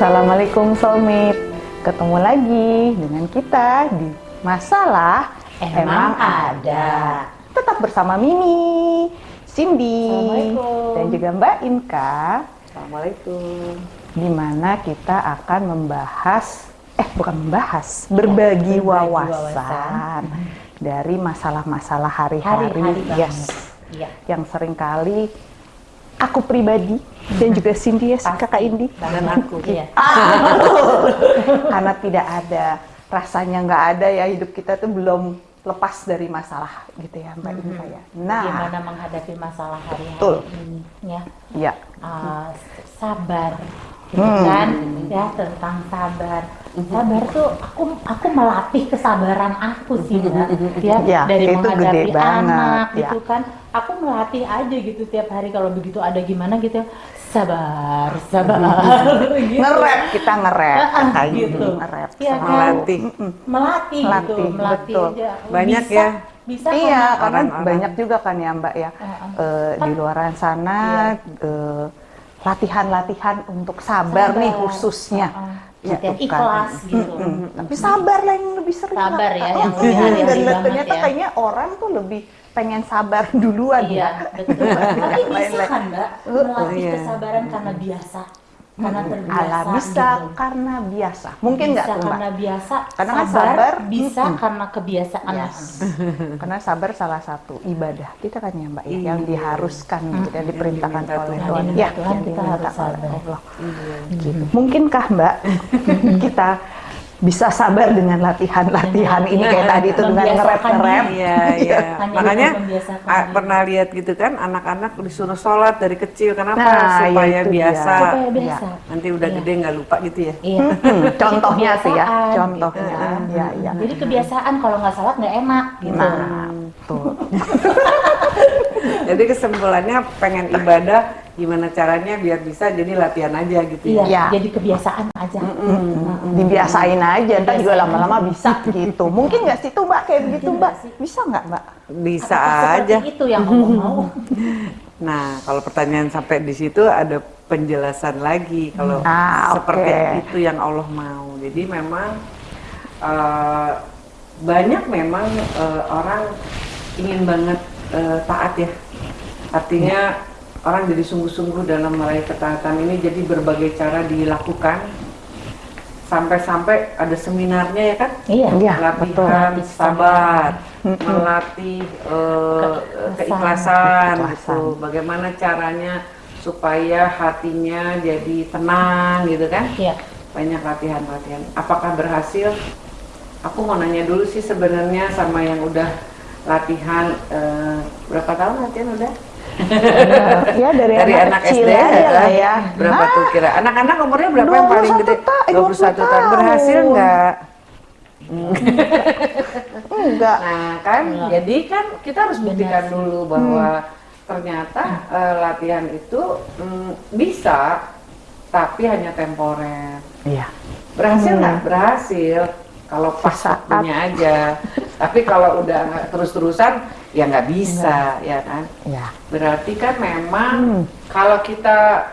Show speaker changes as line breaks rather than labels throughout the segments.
Assalamualaikum soulmate Ketemu lagi dengan kita di Masalah
Emang Ada.
Tetap bersama Mimi, Cindy, dan juga Mbak Inka
Assalamualaikum.
di mana kita akan membahas eh bukan membahas berbagi,
Berbagi
wawasan, dari masalah-masalah hari-hari yes
Iya.
yang sering kali aku pribadi dan juga Cindy ya kakak Indi
Dan aku.
Iya.
karena tidak ada rasanya nggak ada ya hidup kita tuh belum lepas dari masalah gitu ya Mbak Inka ya. Nah,
Gimana menghadapi masalah hari-hari
Betul.
ini ya.
ya
Uh, sabar gitu
Hmm.
kan ya tentang sabar sabar tuh aku aku melatih kesabaran aku sih Mbak. ya
Ya,
dari
itu gede
menghadapi
banget,
anak
ya.
gitu kan aku melatih aja gitu tiap hari kalau begitu ada gimana gitu sabar sabar gitu.
ngerap kita
Ah,
kayak
gitu.
gitu ngerap.
Iya
sama-
kan?
Melatih.
melatih,
Melatih,
gitu melatih
betul.
aja
Banyak
bisa,
ya.
bisa
Iya,
karena-
karena
orang-orang.
banyak juga kan ya Mbak ya eh, di luar sana eh, latihan-latihan untuk sabar, nih khususnya.
Uh-uh.
Ya,
Latihan
tuh kan.
ikhlas gitu
Mm-mm. Tapi sabar lah yang lebih sering.
Sabar ya,
Oh,
yang lebih
mm,
hari-hari
Dan ternyata
ya.
kayaknya orang tuh lebih pengen sabar duluan
Iya,
ya.
betul. Tapi bisa kan, Mbak, melatih
iya.
kesabaran karena biasa, karena terbiasa.
Ala bisa
gitu.
karena biasa. Mungkin nggak
bisa
tuh Mbak?
karena biasa,
Karena kan
sabar,
sabar,
bisa
mm-mm.
karena kebiasaan.
Yes. Karena sabar salah satu ibadah kita kan ya Mbak ya,
Iya.
yang diharuskan gitu, yang diperintahkan oleh
Tuhan.
Ya,
Tuhan
yang
kita
diminta
harus
oleh
sabar.
Allah.
Iya.
Gitu. Mungkinkah Mbak kita bisa sabar dengan latihan-latihan ini kayak tadi itu dengan ngerep-ngerep?
Iya, iya.
Hanya
Makanya ah, pernah lihat gitu kan anak-anak disuruh sholat dari kecil. Kenapa?
Nah, ya
Supaya
itu
biasa.
Supaya biasa.
Nanti udah
Iya.
gede nggak lupa gitu ya.
Iya.
Hmm, contohnya sih ya, contohnya.
gitu.
Ya, ya.
Jadi kebiasaan kalau nggak salat nggak enak gitu.
Nah, tuh.
Jadi kesimpulannya pengen ibadah gimana caranya biar bisa jadi latihan aja gitu
Iya,
ya.
Iya.
jadi kebiasaan aja.
Hmm, dibiasain aja, ntar juga lama-lama bisa gitu. Mungkin nggak sih tuh Mbak kayak begitu
Mungkin
Mbak?
nggak sih?
Bisa nggak Mbak?
Bisa
Apakah
aja.
itu yang Allah mau.
Nah, kalau pertanyaan sampai di situ ada penjelasan lagi kalau
Ah,
seperti
oke.
itu yang Allah mau. Jadi memang eh, banyak memang eh, orang ingin banget eh, taat ya. Artinya orang jadi sungguh-sungguh dalam meraih ketaatan ini jadi berbagai cara dilakukan sampai-sampai ada seminarnya ya kan?
Iya.
Iya, betul.
latihan
Melatih
sabar, melatih eh,
Keikhlasan.
keikhlasan gitu. Bagaimana caranya supaya hatinya jadi tenang gitu kan?
Iya.
Banyak latihan-latihan. Apakah berhasil? Aku mau nanya dulu sih sebenarnya sama yang udah latihan eh, berapa tahun latihan udah?
Ya dari,
Dari anak,
kecil
SD
aja lah ya.
Berapa tuh kira? Anak-anak umurnya berapa yang paling
21
gede?
ta-
21 tahun.
tahun.
Berhasil nggak?
Enggak.
Nah kan,
Iya.
jadi kan kita harus buktikan dulu bahwa ternyata eh, latihan itu mm, bisa, tapi hanya temporer.
Iya.
Berhasil
Hmm.
nggak? Berhasil. Kalau pas
Sesaat.
waktunya aja. tapi kalau udah nggak terus-terusan, ya nggak bisa, ya kan?
Iya.
Berarti kan memang
Hmm.
kalau kita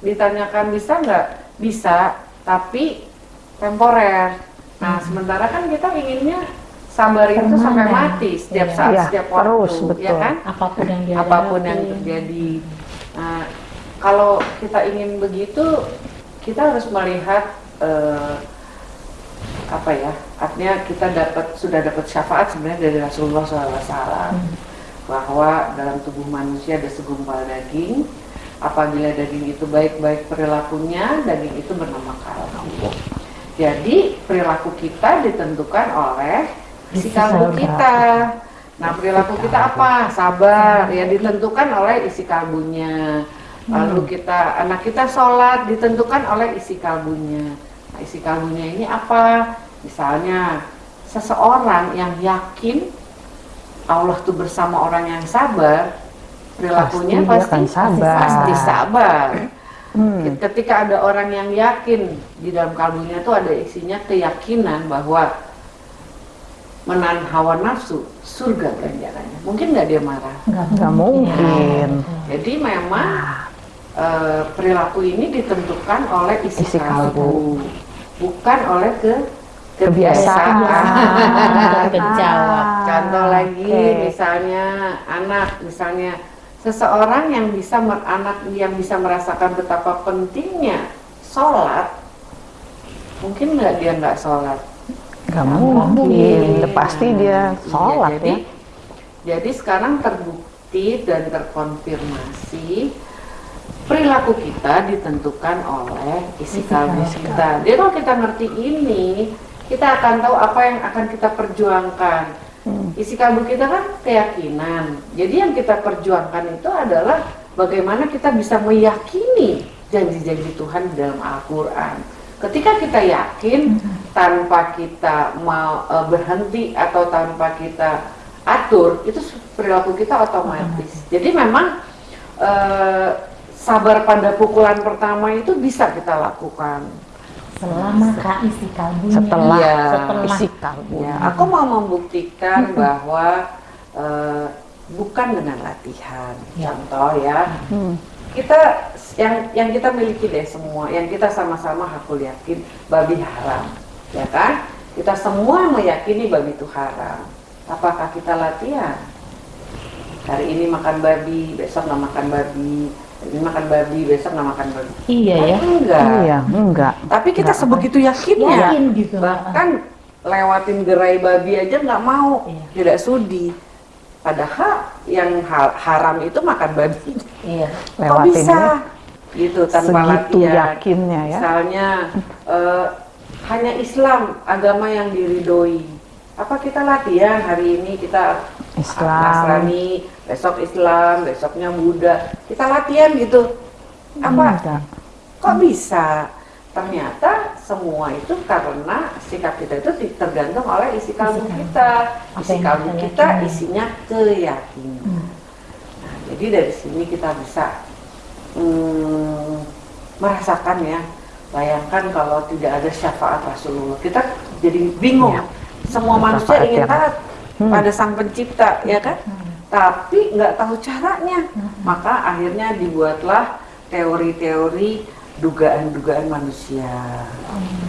ditanyakan bisa nggak? Bisa, tapi temporer. Nah, sementara kan kita inginnya sabar itu sampai
Permanen.
mati setiap
Iya.
saat,
Iya,
setiap waktu,
terus,
ya kan?
Apa pun yang dia
Apa pun
yang
terjadi. Nah, kalau kita ingin begitu, kita harus melihat eh, apa ya? Artinya kita dapat sudah dapat syafaat sebenarnya dari Rasulullah SAW bahwa dalam tubuh manusia ada segumpal daging. Apabila daging itu baik-baik perilakunya, daging itu bernama kalbu. Jadi perilaku kita ditentukan oleh isi kalbu
kalbu.
kita. Nah perilaku kita apa? Sabar. Ya ditentukan oleh isi kalbunya. Lalu kita anak kita sholat ditentukan oleh isi kalbunya. Isi kalbunya ini apa? Misalnya seseorang yang yakin Allah tuh bersama orang yang sabar, perilakunya
Pasti
pasti
sabar.
pasti sabar.
Hmm.
Ketika ada orang yang yakin di dalam kalbunya itu ada isinya keyakinan bahwa menahan hawa nafsu surga ganjarannya. Mungkin nggak dia marah.
Nggak
mungkin.
Jadi memang eh, perilaku ini ditentukan oleh isi,
Isi kalbu.
Bukan oleh ke
Kebiasaan.
kebiasaan.
Kejawab.
Contoh lagi,
Oke.
misalnya anak, misalnya seseorang yang bisa mer- anak yang bisa merasakan betapa pentingnya sholat, mungkin nggak dia nggak sholat?
Nggak
mungkin.
pasti dia
Iya,
sholat
jadi,
ya.
Jadi sekarang terbukti dan terkonfirmasi perilaku kita ditentukan oleh isi kalbu kita. Jadi kalau kita ngerti ini, kita akan tahu apa yang akan kita perjuangkan.
Hmm.
Isi kalbu kita kan keyakinan. Jadi yang kita perjuangkan itu adalah bagaimana kita bisa meyakini janji-janji Tuhan di dalam Al-Qur'an. Ketika kita yakin tanpa kita mau eh, berhenti atau tanpa kita atur, itu perilaku kita otomatis. Jadi memang eh, sabar pada pukulan pertama itu bisa kita lakukan.
Selama kak isi kalbunya.
Setelah
Iya.
Setelah.
isi kalbu.
Ya, aku mau membuktikan bahwa eh, bukan dengan latihan.
Ya.
Contoh ya,
Hmm.
kita yang yang kita miliki deh semua, yang kita sama-sama aku yakin babi haram, ya kan? Kita semua meyakini babi itu haram. Apakah kita latihan? Hari ini makan babi, besok nggak makan babi. Ini makan babi, besok nggak makan babi.
Iya ya.
Enggak.
Iya, enggak.
Tapi kita
Nggak.
sebegitu yakinnya.
Yakin gitu.
Bahkan lewatin gerai babi aja nggak mau,
Iya.
tidak sudi. Padahal yang ha- haram itu makan babi.
Iya.
Kok
Lewatin
bisa?
ya.
Gitu tanpa
Segitu
latihan.
yakinnya ya.
Misalnya eh, hanya Islam agama yang diridoi. Apa kita latihan hari ini kita
Islam.
Nasrani, besok Islam, besoknya Buddha. Kita latihan gitu. Apa?
Enggak.
Kok bisa? Ternyata semua itu karena sikap kita itu tergantung oleh isi kalbu kita. Isi kalbu
kita
isinya keyakinan.
Hmm.
Nah, jadi dari sini kita bisa hmm, merasakan ya. Bayangkan kalau tidak ada syafaat Rasulullah, kita jadi bingung.
Iya.
Semua manusia ingin taat
Hmm.
pada Sang Pencipta, ya kan? Tapi nggak tahu caranya. Maka akhirnya dibuatlah teori-teori dugaan-dugaan manusia.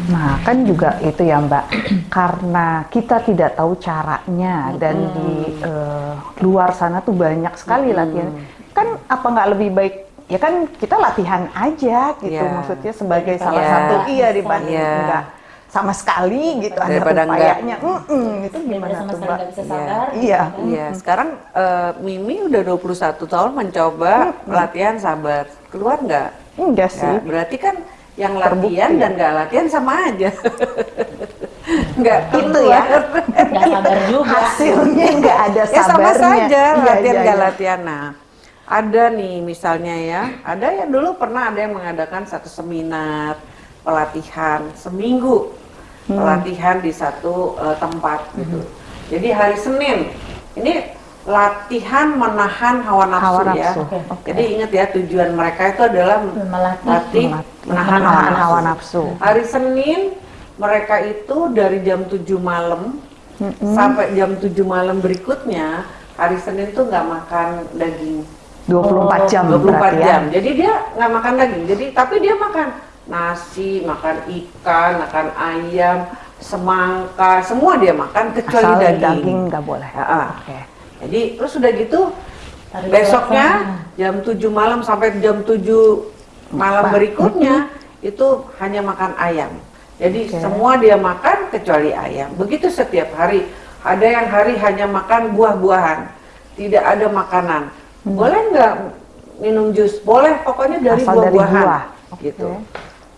Nah, kan juga itu ya Mbak, karena kita tidak tahu caranya dan di eh, luar sana tuh banyak sekali
Mm-mm.
latihan. Kan apa nggak lebih baik? Ya kan kita latihan aja gitu,
Iya.
maksudnya sebagai
Daripada
salah
Iya.
satu iya dibanding
Iya.
enggak sama sekali gitu ada
Daripada enggak.
upayanya. Mm-mm, itu
Daripada
gimana
sama
tuh
sekali
Mbak?
nggak bisa
Iya.
sabar.
Iya.
gitu kan.
Iya, sekarang eh, Mimi udah 21 tahun mencoba latihan sabar. Keluar nggak?
Enggak sih.
Ya, berarti kan yang
Terbukti
latihan
ya.
dan nggak latihan sama aja. Nggak
Itu ya.
keluar.
Nggak sabar juga.
Hasilnya nggak ada
ya sama
sabarnya.
saja
Iya,
latihan
iya,
nggak
iya.
latihan. Nah, ada nih misalnya ya, ada yang dulu pernah ada yang mengadakan satu seminar pelatihan seminggu
Hmm.
pelatihan di satu eh, tempat gitu. Jadi hari Senin ini latihan menahan hawa nafsu,
Hawa
ya.
nafsu.
Oke.
Oke.
Jadi ingat ya tujuan mereka itu adalah
Melatih.
latih
Melatih
menahan hawa
menahan
nafsu.
hawa nafsu.
Hari Senin mereka itu dari jam 7 malam sampai jam 7 malam berikutnya hari Senin tuh nggak makan daging
24 jam
24
berarti ya.
jam. Jadi dia nggak makan daging. Jadi tapi dia makan nasi, makan ikan, makan ayam, semangka, semua dia makan kecuali
Asal
daging.
daging nggak boleh.
Ya, ah.
Oke.
Jadi terus udah gitu
Harus
besoknya
puasa.
jam 7 malam sampai jam 7 malam berikutnya itu hanya makan ayam. Jadi
Oke.
semua dia makan kecuali ayam. Begitu setiap hari. Ada yang hari hanya makan buah-buahan, tidak ada makanan.
Hmm.
Boleh nggak minum jus? Boleh, pokoknya dari buah-buahan.
buah.
Gitu.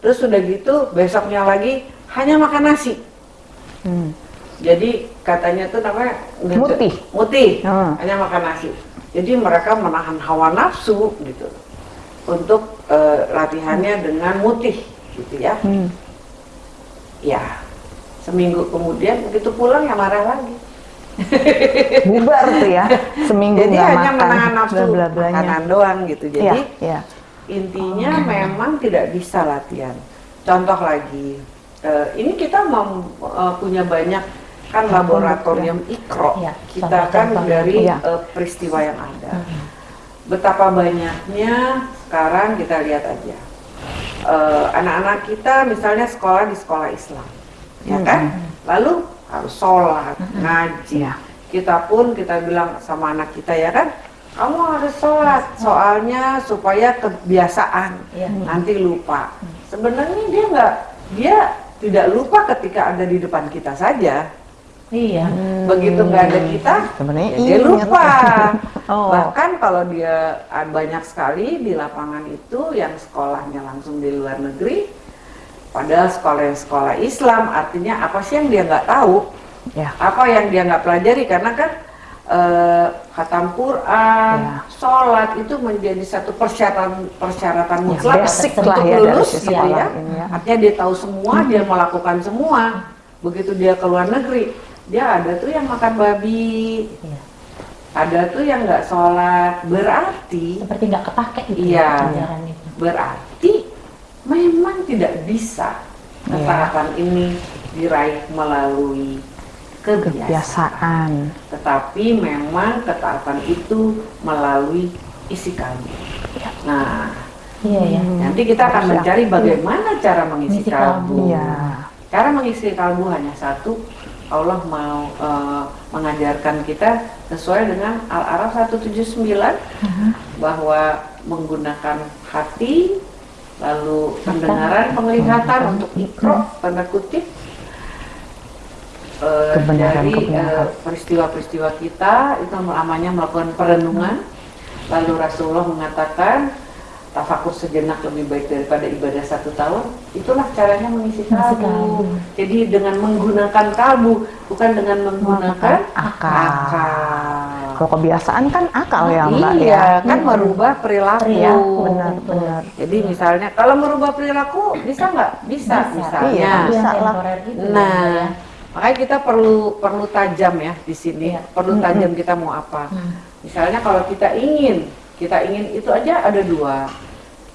Terus udah gitu besoknya lagi hanya makan nasi.
Hmm.
Jadi katanya tuh namanya
Mutih.
Mutih.
Hmm.
Hanya makan nasi. Jadi mereka menahan hawa nafsu gitu. Untuk eh, latihannya dengan mutih gitu ya.
Hmm.
Ya. Seminggu kemudian begitu pulang ya marah lagi.
Bubar tuh ya. Seminggu
Jadi hanya
makan.
menahan nafsu
bla-bla-blanya.
makanan doang gitu. Jadi
iya.
Intinya memang tidak bisa latihan. Contoh lagi, eh, ini kita mem- eh, punya banyak kan laboratorium ikro.
Iya,
Kita kan dari
Iya.
eh, peristiwa yang ada. betapa banyaknya sekarang kita lihat aja anak-anak kita misalnya sekolah di sekolah Islam, ya kan? Lalu harus sholat, ngaji.
Iya.
Kita pun kita bilang sama anak kita ya kan, kamu harus sholat, soalnya supaya kebiasaan,
Iya.
nanti lupa. Sebenarnya dia nggak, dia tidak lupa ketika ada di depan kita saja.
Iya.
Begitu nggak ada kita,
Sebenarnya
ya dia lupa.
Oh.
Bahkan kalau dia ah, banyak sekali di lapangan itu yang sekolahnya langsung di luar negeri, padahal sekolah yang sekolah Islam, artinya apa sih yang dia nggak tahu?
Ya.
Apa yang dia nggak pelajari? Karena kan eh, khatam Quran,
Ya.
sholat itu menjadi satu persyaratan persyaratan
Ya,
mutlak
basic
untuk
lah ya
lulus gitu ya.
ya.
Artinya dia tahu semua, dia melakukan semua. Begitu dia ke luar negeri, dia ada tuh yang makan babi,
Iya.
ada tuh yang nggak sholat. Berarti,
Seperti nggak kepake gitu
Iya.
ya ajaran itu.
berarti memang tidak bisa
Iya.
ketaatan ini diraih melalui kebiasaan.
kebiasaan.
Tetapi memang ketaatan itu melalui isi kalbu. Nah,
Iya ya.
nanti kita akan
Harus
mencari bagaimana cara mengisi
Mengisi
kalbu.
kalbu.
Iya.
Cara mengisi kalbu hanya satu. Allah mau eh, mengajarkan kita sesuai dengan Al-Araf 179 bahwa menggunakan hati lalu pendengaran penglihatan untuk ikro tanda kutip eh,
Kebenaran,
dari eh, peristiwa-peristiwa kita itu namanya melakukan perenungan lalu Rasulullah mengatakan tafakur sejenak lebih baik daripada ibadah satu tahun itulah caranya mengisi kalbu jadi dengan menggunakan kalbu bukan dengan menggunakan
akal.
akal.
Kalau kebiasaan kan akal ya Mbak
iya,
ya.
kan merubah perilaku.
Perilaku.
Benar-benar.
Jadi misalnya kalau merubah perilaku bisa nggak? Bisa,
Bisa.
misalnya.
Iya, bisa lah.
Nah. Makanya kita perlu perlu tajam ya di sini.
Iya.
Perlu tajam kita mau apa.
Hmm.
Misalnya kalau kita ingin, kita ingin itu aja ada dua.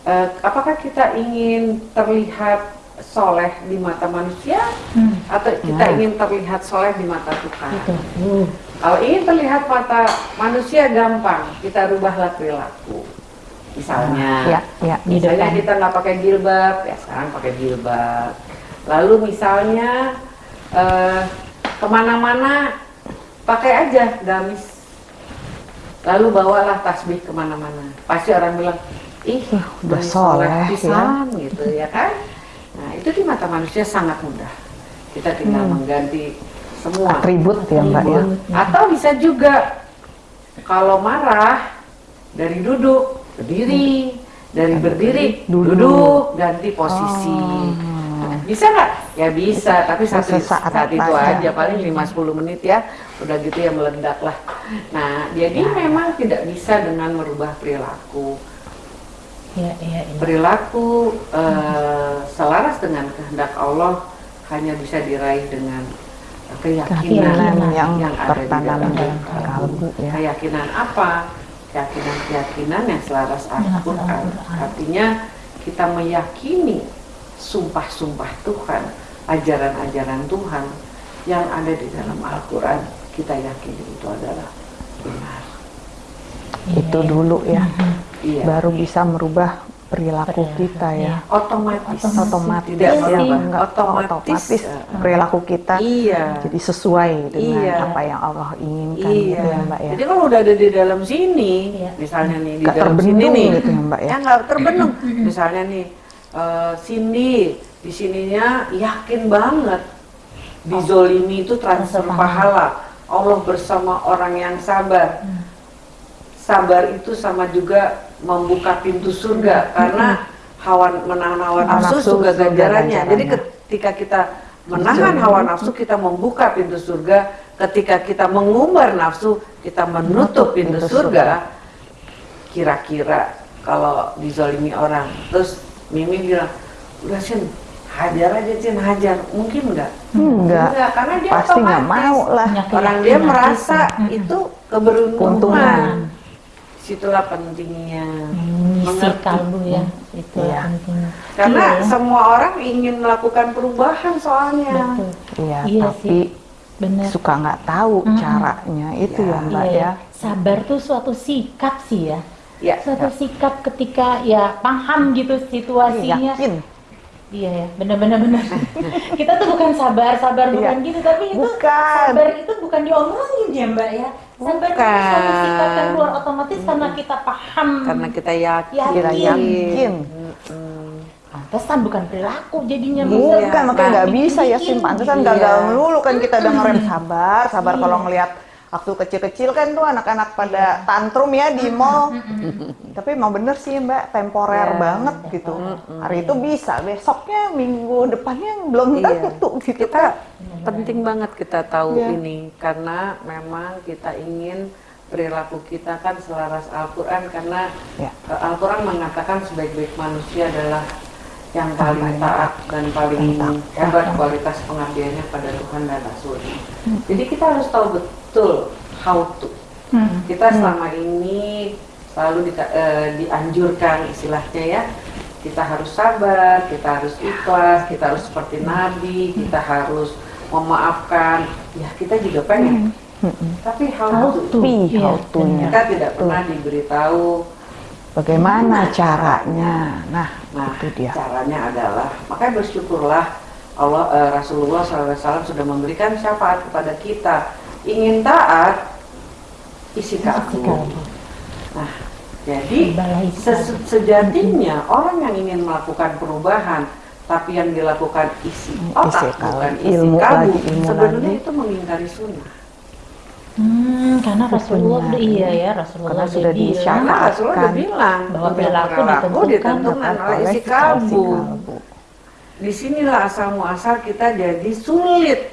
Eh, apakah kita ingin terlihat soleh di mata manusia
Hmm.
atau kita
Nah.
ingin terlihat soleh di mata Tuhan?
Uh.
Kalau ingin terlihat mata manusia gampang, kita rubahlah perilaku. Misalnya,
Ya, ya.
Misalnya kita nggak pakai jilbab, ya sekarang pakai jilbab. Lalu misalnya eh, ke mana-mana pakai aja gamis. Lalu bawalah tasbih ke mana-mana. Pasti orang bilang, ih
udah soleh, ya."
pisan," gitu ya kan. Nah itu di mata manusia sangat mudah. Kita tinggal
Hmm.
mengganti semua
Atribut ya Mbak ya.
atau bisa juga kalau marah dari duduk berdiri, dari berdiri
Duduk.
duduk, ganti posisi.
Oh.
Bisa nggak? Ya bisa, tapi satu
Sesaat
saat itu
aja.
aja paling 5-10 menit ya. Udah gitu ya meledak lah. Nah, jadi memang tidak bisa dengan merubah perilaku.
Iya, iya, iya.
Perilaku eh, selaras dengan kehendak Allah hanya bisa diraih dengan keyakinan
Keyakinan yang,
yang ada di
tertanam
dalam
dalam
kalbu.
ya.
Keyakinan apa? Keyakinan-keyakinan yang selaras. Al-Quran. Artinya kita meyakini sumpah-sumpah Tuhan, ajaran-ajaran Tuhan yang ada di dalam Al-Quran. Kita yakini itu adalah benar.
Iya,
Itu
iya.
dulu ya.
Iya.
Baru bisa merubah perilaku kita ya.
iya.
Otomatis.
Otomatis
Tidak
Iya sih.
Enggak,
Otomatis.
otomatis perilaku kita
Iya.
jadi sesuai dengan
Iya.
apa yang Allah inginkan
Iya.
gitu ya Mbak ya.
Jadi kalau udah ada di dalam sini,
Iya.
misalnya nih di
Nggak
dalam sini
terbendung
nih,
gitu ya, Mbak, ya?
nggak terbendung. misalnya nih, eh, Cindy di sininya yakin banget dizolimi itu transfer pahala. Allah bersama orang yang sabar. Sabar itu sama juga membuka pintu surga karena hawa menahan hawa nafsu juga
surga
ganjarannya. Jadi ketika kita menahan hawa nafsu kita membuka pintu surga. Ketika kita mengumbar nafsu kita menutup pintu
pintu
surga. Kira-kira kalau dizolimi orang, terus Mimi bilang, udah Cin, hajar aja Cin, hajar. Mungkin enggak?
Enggak.
karena dia
Pasti nggak mau lah.
Orang dia merasa itu keberuntungan. Situlah pentingnya.
Hmm, Misi
Mengerti.
kalbu ya, itu
Iya.
penting.
Karena
Iya, ya.
semua orang ingin melakukan perubahan soalnya.
Betul.
Iya,
Iya
tapi
sih. Benar.
suka nggak tahu
Mm-mm.
caranya itu
Iya.
ya Mbak
Iya,
ya.
Sabar tuh suatu sikap sih ya.
Ya.
suatu sikap ketika ya paham gitu situasinya.
Yakin.
Iya ya, benar-benar benar. kita tuh bukan sabar, sabar bukan
Iya.
gitu, tapi itu
Bukan.
sabar itu bukan diomongin ya Mbak ya. Sabar itu suatu sikap yang keluar otomatis karena kita paham.
Karena kita yakin.
Yakin.
Yakin.
Pantesan bukan perilaku jadinya.
Bukan,
Iya,
makanya nggak
bikin-
bisa ya
bikin.
pantesan
Iya.
gagal melulu kan kita udah ngerem sabar, sabar
Iya.
kalau ngelihat waktu kecil-kecil kan tuh anak-anak pada tantrum ya di mall. Tapi emang bener sih mbak, temporer
Iya.
banget gitu. Hari itu bisa, besoknya minggu depannya belum
Iya.
tentu gitu.
Kita penting banget kita tahu
Iya.
ini karena memang kita ingin perilaku kita kan selaras Al-Quran karena
Ya.
eh, Al-Quran mengatakan sebaik-baik manusia adalah yang paling taat dan paling hebat kualitas pengabdiannya pada Tuhan dan Rasulnya. Jadi kita harus tahu betul how to.
Hmm.
Kita selama ini selalu di- eh, dianjurkan istilahnya ya, kita harus sabar, kita harus ikhlas, kita harus seperti Nabi, kita harus memaafkan. Ya kita juga pengen. Tapi how,
How
to?
to. Iya,
how to-nya.
Kita tidak pernah diberitahu.
Bagaimana caranya? Nah,
Nah,
itu dia.
caranya adalah makanya bersyukurlah Allah eh, Rasulullah SAW sudah memberikan syafaat kepada kita. Ingin taat, isi kalbu. Nah, jadi
Balai
ses- sejatinya orang yang ingin melakukan perubahan tapi yang dilakukan isi otak
Isi
bukan isi
Ilmu lagi, ilmu
sebenarnya
lagi.
itu mengingkari sunnah
Hmm, karena Rasulullah iya ya Rasulullah
Karena sudah
bilang.
disyarat.
karena Rasulullah udah bilang
Bahwa perilaku ditentukan
ditentukan oleh isi kalbu. di sinilah asal muasal kita jadi sulit.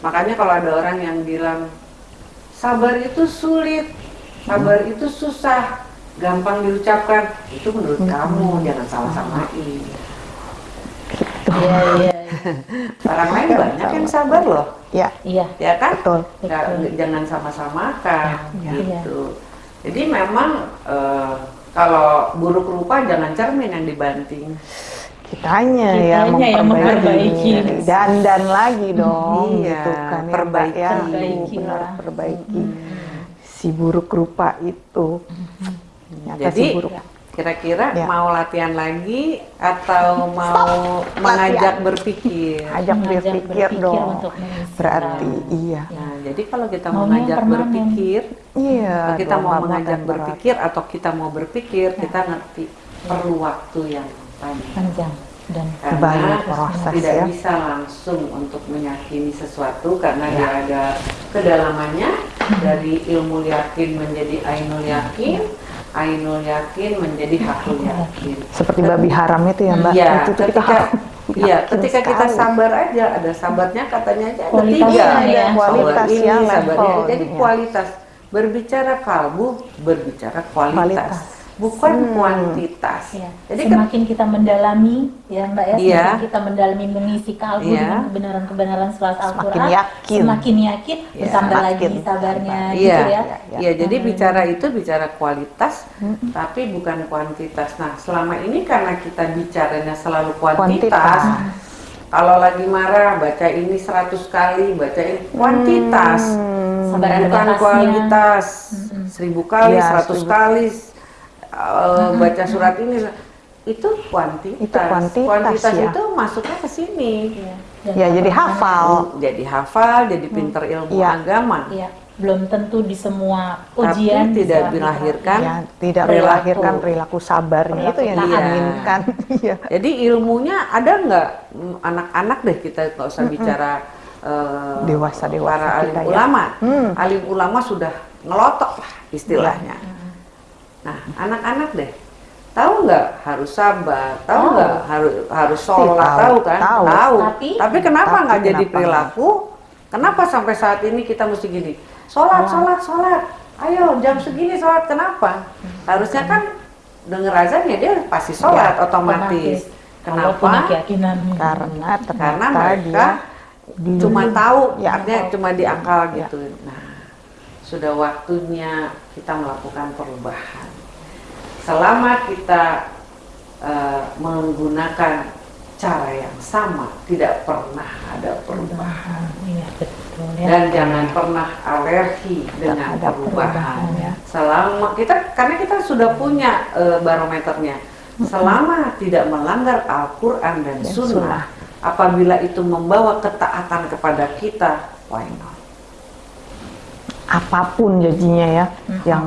Makanya kalau ada orang yang bilang sabar itu sulit sabar itu susah gampang diucapkan. Itu menurut kamu jangan salah samain.
Iya iya
orang lain banyak yang sabar loh
Ya,
iya.
ya kan
betul.
Nggak-
Betul.
jangan sama-samakan
Ya.
gitu jadi memang eh, kalau buruk rupa jangan cermin yang dibanting
Kitanya,
Kitanya
yang
yang
memperbaiki.
memperbaiki.
Dandan lagi dong,
Iya,
gitu kan ya, Mbak,
perbaiki.
ya.
Perbaiki
Benar,
lah.
perbaiki. Si buruk rupa itu. Ternyata
Jadi
si buruk.
Kira-kira
Ya.
mau latihan lagi atau mau mengajak berpikir?
Ajak
Mengajak
berpikir dong.
untuk
Berarti iya.
Nah, jadi kalau kita
Maunya
mengajak berpikir,
Iya.
kalau kita mau mengajak
berat.
berpikir atau kita mau berpikir, kita ngerti perlu waktu yang panjang.
panjang dan
Karena
Banyak proses
tidak
ya.
bisa langsung untuk meyakini sesuatu karena
Ya.
dia ada kedalamannya dari ilmu yakin menjadi ainul yakin, ainul yakin menjadi hakul yakin.
Seperti babi haram itu ya Mbak.
Iya,
itu tuh kita
ketika
harus
iya, ketika kita sabar aja ada sabarnya katanya aja ada
Kualitasnya
tiga.
ya.
Kualitas
ini,
ya,
sabarnya. Jadi
ya.
kualitas berbicara kalbu berbicara kualitas,
Kualitas.
Bukan
Hmm.
kuantitas.
ya,
Jadi kan
semakin kita mendalami ya Mbak ya, semakin kita mendalami mengisi kalbu
Iya.
dengan kebenaran-kebenaran selat
Semakin
Al-Qur'an,
yakin.
semakin yakin,
Iya.
bertambah lagi
Semakin
sabarnya
sabar.
gitu
Iya,
ya.
ya.
iya. Jadi
Hmm.
bicara itu bicara kualitas, tapi bukan kuantitas. Nah, selama ini karena kita bicaranya selalu kuantitas,
Kuantitas.
kalau lagi marah baca ini 100 kali, baca ini kuantitas,
Hmm.
Bukan kualitas. Seribu kali,
Iya,
seratus
seribu.
kali uh, baca surat ini itu kuantitas.
Itu kuantitas,
Kuantitas
ya.
itu masuknya ke sini.
Iya. Dan
Ya jadi hafal.
Jadi hafal, jadi pinter ilmu
Iya.
agama.
Iya, belum tentu di semua
Tapi
ujian
tidak
bisa
dilahirkan
Ya, tidak
perilaku.
melahirkan perilaku sabarnya itu yang diinginkan. Iya.
Jadi ilmunya ada nggak anak-anak deh kita nggak usah bicara eh,
Dewasa-dewasa
para alim
kita ya.
ulama.
Hmm.
Alim ulama sudah ngelotok lah istilahnya. Nah anak-anak deh tahu nggak harus sabar, tahu
Tahu.
nggak harus harus sholat,
tahu,
tahu kan?
tahu.
Tapi-
kenapa
Tapi
nggak jadi
kenapa
perilaku? Kenapa sampai saat ini kita mesti gini? Sholat, sholat, sholat. Ayo jam segini sholat. Kenapa? Harusnya kan denger azan ya dia pasti sholat
Ya,
otomatis.
Punya
Kenapa?
keyakinan
Karena
Karena mereka
dia di-
cuma tahu,
Ya.
artinya cuma di akal
Ya.
gitu. Nah, sudah waktunya kita melakukan perubahan. Selama kita eh, menggunakan cara yang sama, tidak pernah ada perubahan.
Iya betul ya.
Dan jangan pernah alergi dengan
ada
perubahan.
perubahan, ya.
Selama kita karena kita sudah punya eh, barometernya. Selama tidak melanggar Al-Qur'an dan
Dan
sunnah,
sunnah.
apabila itu membawa ketaatan kepada kita, why not?
apa pun jadinya ya yang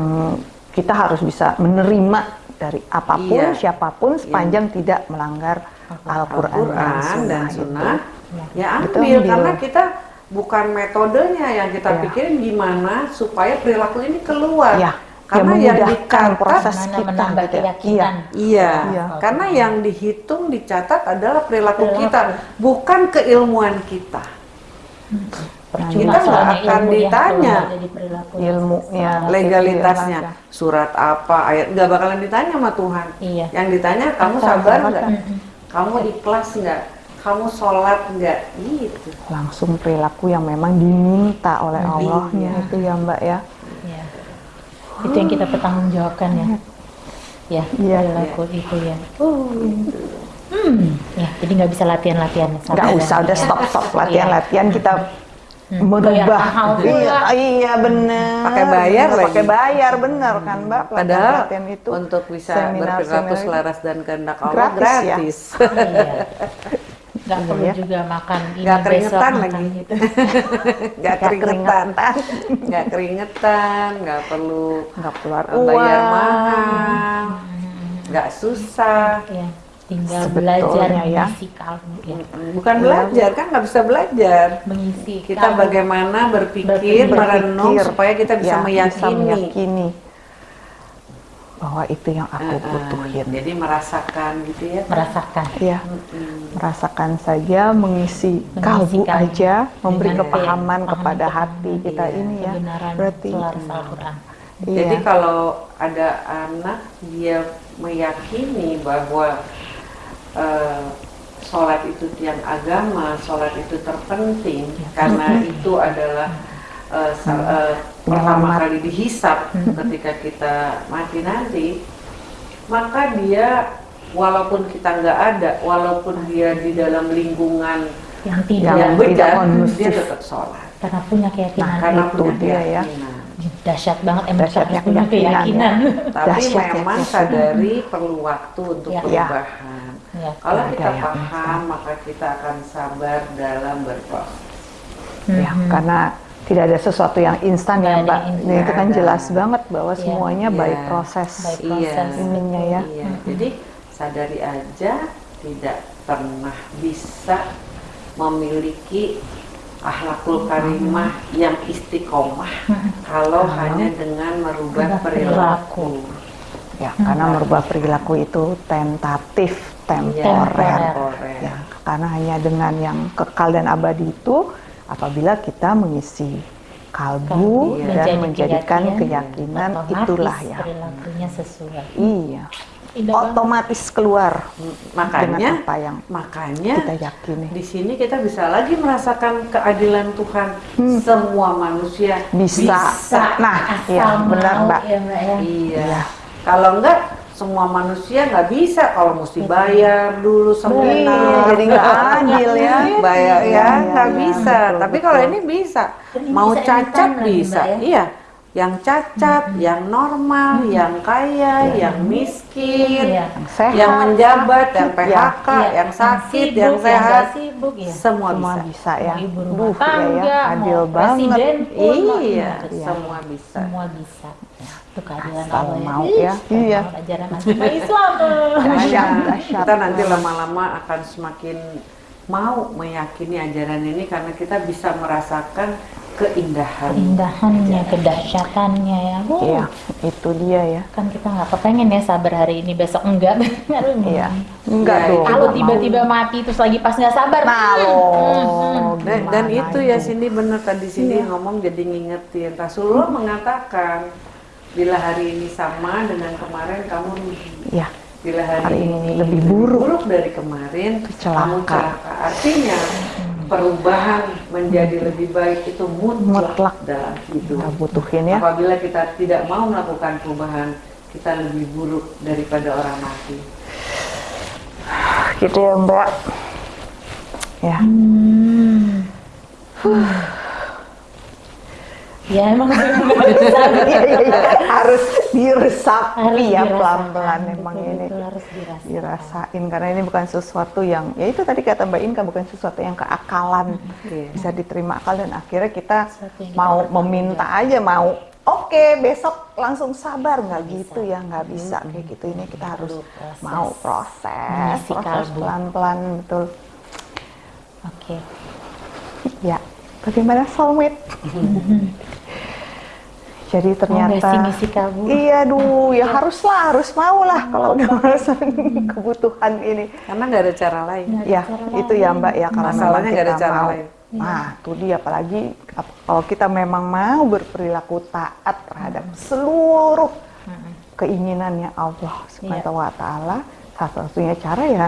kita harus bisa menerima dari apa pun
Iya.
siapa pun sepanjang tidak melanggar Al-Qur'an dan Sunnah,
dan
itu.
Sunnah, ya
Kita
ambil
ambil.
karena kita bukan metodenya yang kita
Ya.
pikirin gimana supaya perilaku ini keluar.
Ya,
karena
yang
yang dicatat,
proses kita
menambah
gitu ya.
keyakinan.
iya,
Iya.
karena yang dihitung dicatat adalah perilaku,
Perilaku.
kita, bukan keilmuan kita. Kita nggak akan
ilmu
ditanya.
perilaku.
ilmunya
Legalitasnya,
Iya,
surat apa, ayat nggak bakalan ditanya sama Tuhan.
Iya.
Yang ditanya kamu sabar nggak,
Mm-mm.
kamu ikhlas nggak, kamu sholat nggak, gitu.
langsung perilaku yang memang diminta oleh
Iya.
Allahnya itu ya Mbak ya
Iya. Itu yang kita pertanggungjawabkan ya. Ya,
Iya.
perilaku itu ya. Hmm, ya, jadi nggak bisa latihan-latihan.
nggak usah
ya.
udah stop stop latihan
Iya.
latihan kita
Hmm,
merubah iya iya bener
Pakai bayar
Bener, pakai bayar bener kan Mbak
Padahal
pelatihan itu
untuk bisa berperilaku
seminar-
selaras dan kehendak Allah
Gratis ya?
gratis.
Iya. Nggak perlu
Iya.
juga makan ini
Nggak
besok
keringetan
makan
lagi.
gitu.
Nggak
Nggak
keringetan, nggak keringetan, nggak perlu
nggak keluar
bayar mahal, nggak susah.
Ya, tinggal
Sebetulnya
belajar
ya.
mengisi kalbu ya.
Bukan belajar kan nggak bisa belajar.
Mengisi
Kita
kalbu.
bagaimana berpikir,
Berpikir,
merenung supaya kita bisa
ya,
meyakini.
meyakini bahwa itu yang aku
Uh-uh.
butuhin
Jadi merasakan gitu ya.
merasakan.
ya
Mm-mm.
merasakan saja mengisi,
Mengisi
kalbu
kalbu
aja memberi kepahaman kepada hati kita
Iya,
ini ya
Kebenaran
berarti.
Jadi
iya
kalau ada anak dia meyakini bahwa eh, sholat itu tiang agama, sholat itu terpenting karena itu adalah sa- eh, pertama kali dihisap ketika kita mati nanti, maka dia walaupun kita nggak ada, walaupun dia di dalam lingkungan
Yang tidak
yang
kondusif.
dia tetap sholat.
karena punya keyakinan
Karena
itu
punya
dia ya.
Dahsyat banget emang
Dahsyatnya
harus punya
keyakinan, ya.
Tapi
Dahsyat ya,
memang
keyakinan.
sadari perlu waktu untuk
Ya.
perubahan.
Ya.
Kalau
Ada
kita paham, maka kita akan sabar dalam berproses.
ya
Mhm.
karena tidak ada sesuatu yang instan ya mbak
instan.
Nah, itu kan jelas banget bahwa
Iya.
semuanya
Iya.
by proses
By
Iya.
proses.
ininya ya
Iya. Jadi sadari aja tidak pernah bisa memiliki akhlakul karimah yang istiqomah kalau hanya dengan merubah perilaku.
ya karena merubah perilaku itu tentatif temporer
Temporer.
Temporer.
ya karena hanya dengan yang kekal dan abadi itu apabila kita mengisi kalbu
Iya.
dan menjadikan
keyakinan,
keyakinan
otomatis
itulah ya
perilakunya sesuai.
iya
Indah banget.
otomatis keluar dengan
Makanya,
apa yang
makanya
kita yakini
di sini kita bisa lagi merasakan keadilan Tuhan. Semua manusia
bisa, nah
Asal
iya benar
mau,
mbak
ya, Mbak, ya.
Iya. Kalau enggak semua manusia nggak bisa kalau mesti bayar dulu
Iya,
seminar.
jadi nggak adil ya.
Bayar
Iya,
ya
iya,
nggak
iya,
bisa.
betul,
Tapi
betul.
kalau ini bisa.
Dan ini
Mau
bisa
cacat bisa.
Ya.
Iya. Yang cacat, yang normal, yang kaya, yang miskin,
Iya.
yang sehat
yang menjabat, yang PHK,
Iya,
yang sakit,
sibuk,
yang sehat,
sibuk ya.
semua
semua
bisa.
bisa ya
Mau ibu rumah
Duh, iya
tangga,
ya, adil
mau
banget
presiden pun,
Iya,
gimana.
semua bisa.
Semua bisa. Ya, itu keadilan Allah
mau ya. Iya.
Ajaran agama Islam.
Nah, kita nanti lama-lama akan semakin mau meyakini ajaran ini karena kita bisa merasakan keindahan.
Keindahannya, kedahsyatannya ya. Wow.
Iya, itu dia ya.
Kan kita nggak kepengen ya sabar hari ini, besok enggak. Aduh,
Iya, enggak
Iya,
dong.
Kalau tiba-tiba mati terus lagi pas nggak sabar.
Nah,
hmm,
loh,
hmm,
Dan, dan itu ya Cindy bener tadi Cindy ngomong jadi ngingetin. Rasulullah mengatakan bila hari ini sama dengan kemarin kamu rugi.
Iya,
Bila hari,
Hari
ini
ini lebih buruk.
dari kemarin
Celaka.
kamu celaka. Artinya perubahan menjadi lebih baik itu mutlak,
Mutlak.
dalam hidup.
kita butuhin ya.
Apabila kita tidak mau melakukan perubahan, kita lebih buruk daripada orang mati.
Gitu ya Mbak. ya.
Hmm. Ya emang.
Iya, iya, iya. harus diresapi ya pelan-pelan emang
betul,
ini.
betul, harus dirasakan.
dirasain karena ini bukan sesuatu yang ya itu tadi kata Mbak Inka bukan sesuatu yang keakalan.
Iya.
bisa diterima akal dan akhirnya kita
kita
mau
pertanggung
meminta aja mau oke besok langsung sabar. Nggak gitu ya nggak bisa. Kayak gitu ini kita harus
proses.
mau proses. Proses pelan-pelan betul.
Oke.
ya bagaimana soulmate jadi ternyata
kalbu?
iya duh ya haruslah harus mau lah kalau udah merasakan kebutuhan ini
Karena nggak ada cara lain.
Ada
ya
cara
itu
lain.
ya mbak ya karena
Masalahnya nggak ada cara
mau.
lain.
nah tuh dia apalagi ap- kalau kita memang mau berperilaku taat terhadap seluruh keinginannya Allah subhanahu wa taala satu-satunya cara ya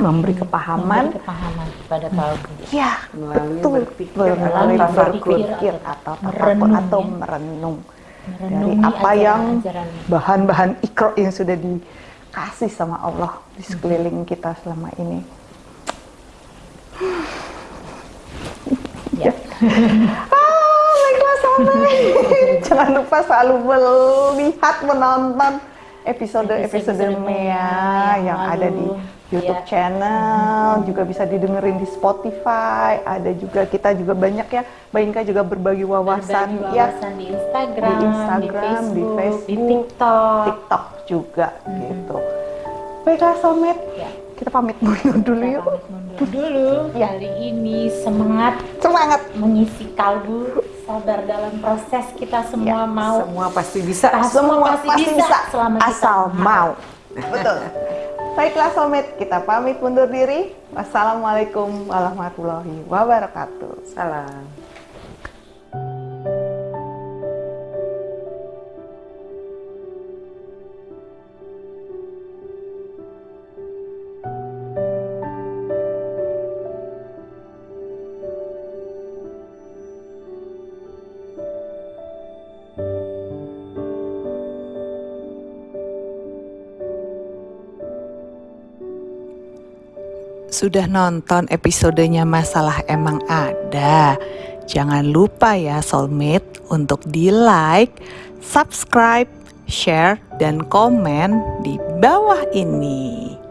memberi kepahaman
Memberi kepahaman kepada kalbu.
ya
Melalui
betul
berpikir
melalui
atau
berpikir atau
merenung,
atau
ya.
merenung dari
Merenungi
apa yang bahan-bahan ikro yang sudah dikasih sama Allah di sekeliling kita selama ini.
Ya.
Ah, baiklah sobat. Jangan lupa selalu melihat, menonton episode-episode Mea
yang
yang ada di. YouTube
Ya.
channel, juga bisa didengerin di Spotify. Ada juga kita juga banyak ya, Mbak Inka juga berbagi wawasan,
Berbagi
ya
wawasan di Instagram,
di Instagram, di
di
Facebook,
TikTok.
TikTok juga gitu. Baiklah soulmate,
Ya.
kita pamit mundur dulu
Kita
yuk.
pamit mundur dulu.
Ya.
Kali ini semangat
Semangat.
mengisi kalbu, sabar dalam proses kita semua
Ya,
mau.
Semua pasti bisa.
Pas-
Semua
pasti
pasti,
bisa
bisa,
selama
asal mau. Betul. Baiklah soulmate, kita pamit mundur diri. Wassalamualaikum warahmatullahi wabarakatuh.
Salam.
Sudah nonton episodenya Masalah Emang Ada? Jangan lupa ya soulmate untuk di like, subscribe, share, dan komen di bawah ini.